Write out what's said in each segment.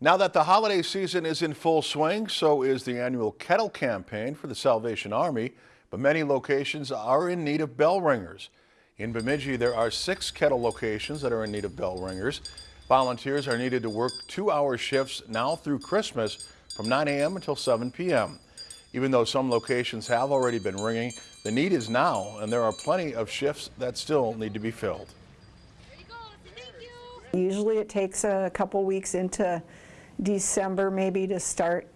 Now that the holiday season is in full swing, so is the annual kettle campaign for the Salvation Army, but many locations are in need of bell ringers. In Bemidji, there are six kettle locations that are in need of bell ringers. Volunteers are needed to work two-hour shifts now through Christmas from 9 a.m. until 7 p.m. Even though some locations have already been ringing, the need is now, and there are plenty of shifts that still need to be filled. Usually it takes a couple weeks into December maybe to start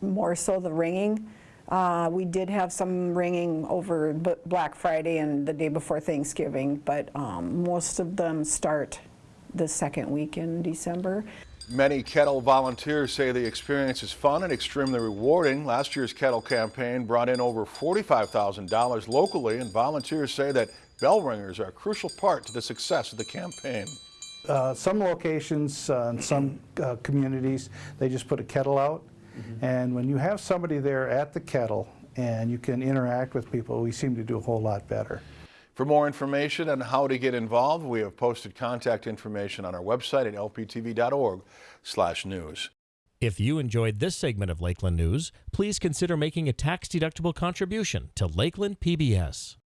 more so the ringing. Uh, We did have some ringing over Black Friday and the day before Thanksgiving, but um, most of them start the second week in December. Many kettle volunteers say the experience is fun and extremely rewarding. Last year's kettle campaign brought in over $45,000 locally, and volunteers say that bell ringers are a crucial part to the success of the campaign. Uh, Some locations, uh, in some uh, communities, they just put a kettle out. And when you have somebody there at the kettle and you can interact with people, we seem to do a whole lot better. For more information on how to get involved, we have posted contact information on our website at lptv.org/news. If you enjoyed this segment of Lakeland News, please consider making a tax-deductible contribution to Lakeland PBS.